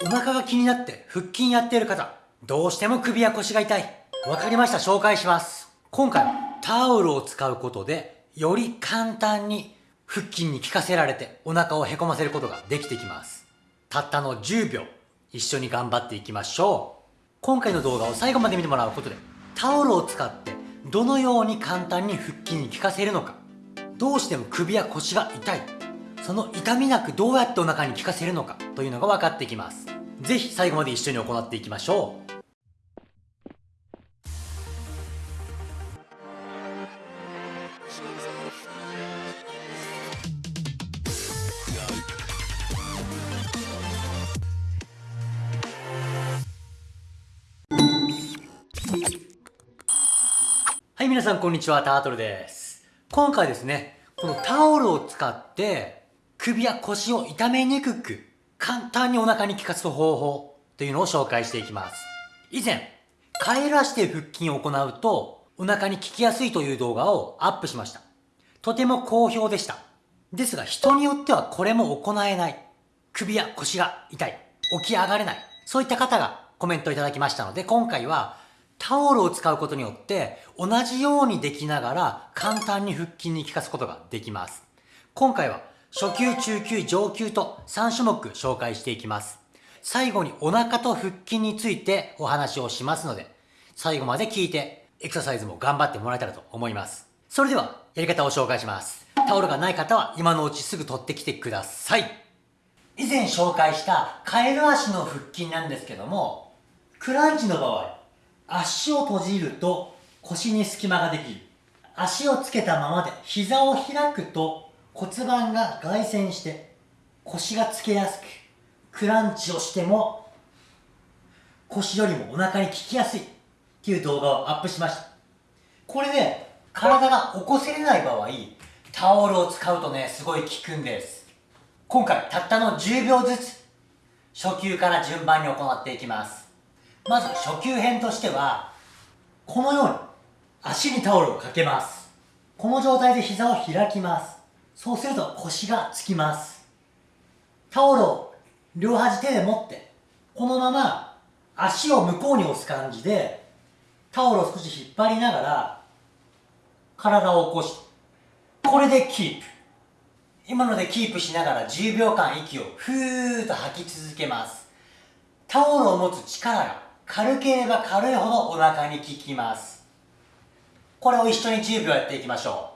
お腹が気になって腹筋やっている方、どうしても首や腰が痛い。わかりました、紹介します。今回はタオルを使うことで、より簡単に腹筋に効かせられてお腹をへこませることができてきます。たったの10秒、一緒に頑張っていきましょう。今回の動画を最後まで見てもらうことで、タオルを使ってどのように簡単に腹筋に効かせるのか、どうしても首や腰が痛い、その痛みなくどうやってお腹に効かせるのかというのが分かってきます。ぜひ最後まで一緒に行っていきましょう。はい、皆さんこんにちは、タートルです。今回ですね、このタオルを使って首や腰を痛めにくく簡単にお腹に効かす方法というのを紹介していきます。以前、カエル足で腹筋を行うとお腹に効きやすいという動画をアップしました。とても好評でした。ですが人によってはこれも行えない。首や腰が痛い。起き上がれない。そういった方がコメントいただきましたので今回はタオルを使うことによって同じようにできながら簡単に腹筋に効かすことができます。今回は初級、中級、上級と3種目紹介していきます。最後にお腹と腹筋についてお話をしますので、最後まで聞いてエクササイズも頑張ってもらえたらと思います。それではやり方を紹介します。タオルがない方は今のうちすぐ取ってきてください。以前紹介したカエル足の腹筋なんですけども、クランチの場合、足を閉じると腰に隙間ができ。足をつけたままで膝を開くと骨盤が外旋して腰がつけやすく、クランチをしても腰よりもお腹に効きやすいっていう動画をアップしました。これで体が起こせれない場合、タオルを使うとね、すごい効くんです。今回たったの10秒ずつ初級から順番に行っていきます。まず初級編としては、このように足にタオルをかけます。この状態で膝を開きます。そうすると腰がつきます。タオルを両端手で持って、このまま足を向こうに押す感じで、タオルを少し引っ張りながら、体を起こして、これでキープ。今のでキープしながら10秒間息をふーっと吐き続けます。タオルを持つ力が軽ければ軽いほどお腹に効きます。これを一緒に10秒やっていきましょ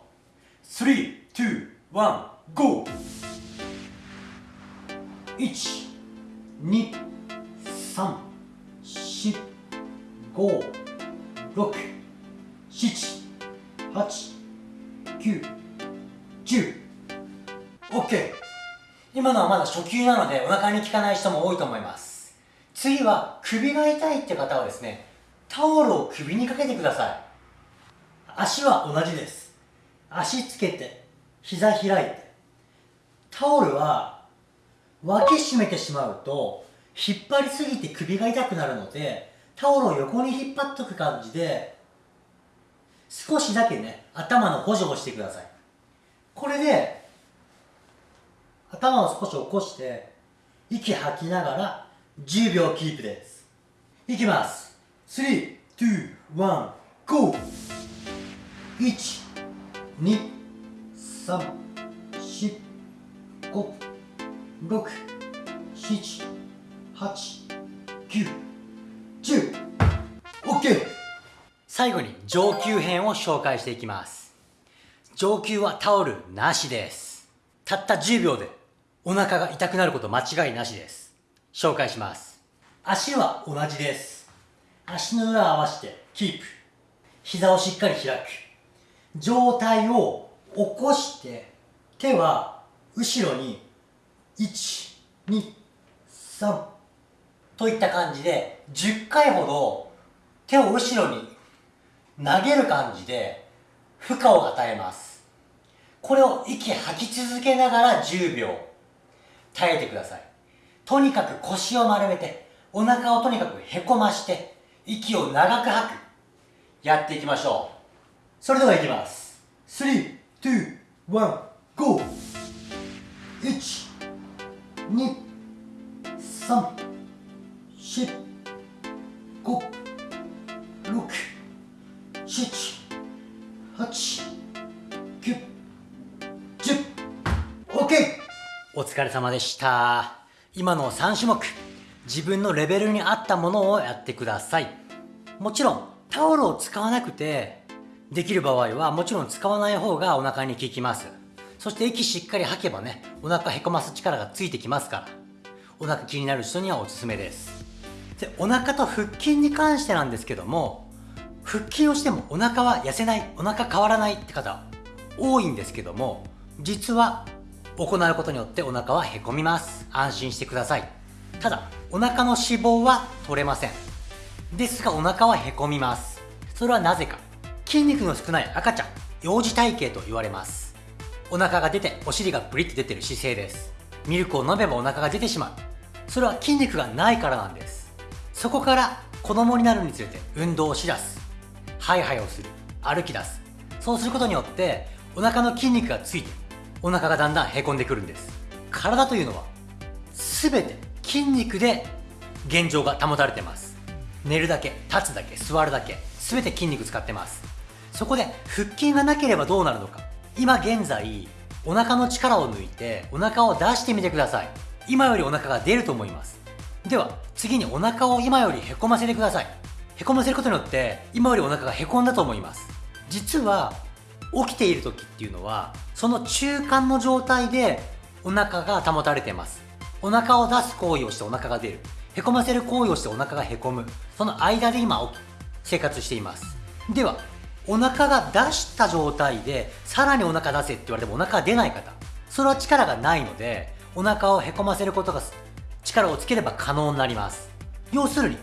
う。3、2、1、GO! 1、2、3、4、5、6、7、8、9、10。OK! 今のはまだ初級なのでお腹に効かない人も多いと思います。次は首が痛いって方はですね、タオルを首にかけてください。足は同じです。足つけて、膝開いて。タオルは脇締めてしまうと、引っ張りすぎて首が痛くなるので、タオルを横に引っ張っとく感じで、少しだけね、頭の補助をしてください。これで、頭を少し起こして、息吐きながら10秒キープですいきます3、2、1、GO! 1、2、3、4、5、6、7、8、9、10 OK! 最後に上級編を紹介していきます上級はタオルなしですたった10秒でお腹が痛くなること間違いなしです紹介します。足は同じです。足の裏を合わせてキープ。膝をしっかり開く。上体を起こして手は後ろに1、2、3といった感じで10回ほど手を後ろに投げる感じで負荷を与えます。これを息吐き続けながら10秒耐えてください。とにかく腰を丸めて、お腹をとにかくへこまして、息を長く吐く。やっていきましょう。それではいきます。3、2、1、GO! 1、2、3、4、七五六七八九十 OK! お疲れ様でした今の3種目自分のレベルに合ったものをやってくださいもちろんタオルを使わなくてできる場合はもちろん使わない方がお腹に効きます。そして息しっかり吐けばねお腹へこます力がついてきますから。お腹気になる人にはおすすめです。でお腹と腹筋に関してなんですけども腹筋をしてもお腹は痩せないお腹変わらないって方多いんですけども実は行うことによってお腹はへこみます。安心してください。ただお腹の脂肪は取れません。ですがお腹はへこみます。それはなぜか。筋肉の少ない赤ちゃん幼児体型と言われます。お腹が出てお尻がブリッと出てる姿勢です。ミルクを飲めばお腹が出てしまう。それは筋肉がないからなんです。そこから子供になるにつれて運動をしだす。ハイハイをする。歩き出す。そうすることによってお腹の筋肉がついてお腹がだんだんへこんでくるんです。体というのは全て筋肉で現状が保たれてます。寝るだけ立つだけ座るだけ全て筋肉使ってます。そこで腹筋がなければどうなるのか。今現在お腹の力を抜いてお腹を出してみてください。今よりお腹が出ると思います。では次にお腹を今よりへこませてください。へこませることによって今よりお腹がへこんだと思います。実は起きている時っていうのはその中間の状態でお腹が保たれています。お腹を出す行為をしてお腹が出る。へこませる行為をしてお腹がへこむ。その間で今生活しています。ではお腹が出した状態でさらにお腹出せって言われてもお腹が出ない方それは力がないのでお腹をへこませることが力をつければ可能になります。要するに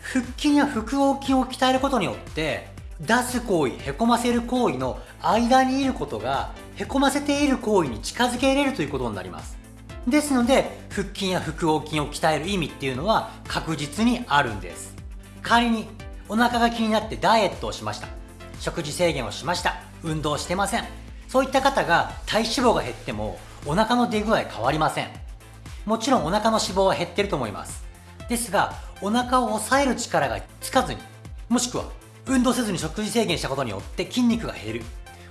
腹筋や腹横筋を鍛えることによって出す行為へこませる行為の間にいることがへこませている行為に近づけれるということになります。ですので腹筋や腹横筋を鍛える意味っていうのは確実にあるんです。仮にお腹が気になってダイエットをしました。食事制限をしました。運動してません。そういった方が体脂肪が減ってもお腹の出具合変わりません。もちろんお腹の脂肪は減ってると思います。ですがお腹を抑える力がつかずにもしくは運動せずに食事制限したことによって筋肉が減る。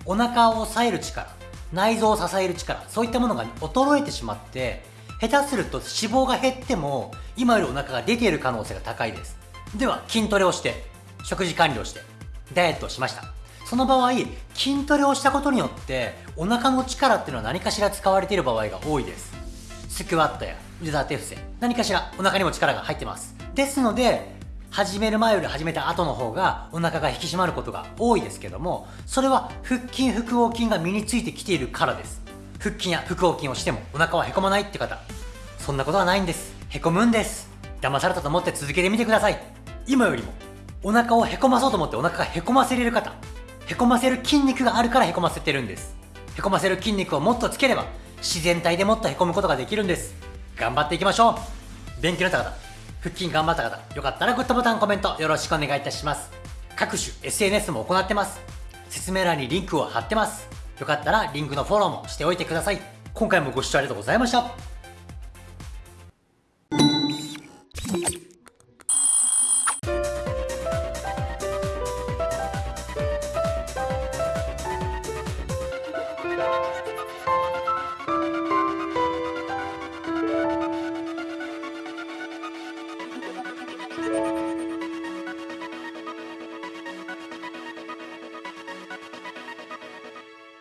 お腹を抑える力内臓を支える力そういったものが衰えてしまって下手すると脂肪が減っても今よりお腹が出ている可能性が高いです。では筋トレをして食事管理をしてダイエットをしました。その場合筋トレをしたことによってお腹の力っていうのは何かしら使われている場合が多いです。スクワットや腕立て伏せ何かしらお腹にも力が入ってます。ですので始める前より始めた後の方がお腹が引き締まることが多いですけどもそれは腹筋腹横筋が身についてきているからです。腹筋や腹横筋をしてもお腹はへこまないって方そんなことはないんです。へこむんです。騙されたと思って続けてみてください。今よりもお腹をへこまそうと思ってお腹がへこませれる方へこませる筋肉があるからへこませてるんです。へこませる筋肉をもっとつければ自然体でもっとへこむことができるんです。頑張っていきましょう。勉強になった方腹筋頑張った方よかったらグッドボタンコメントよろしくお願いいたします。各種 SNS も行ってます。説明欄にリンクを貼ってます。よかったらリンクのフォローもしておいてください。今回もご視聴ありがとうございました。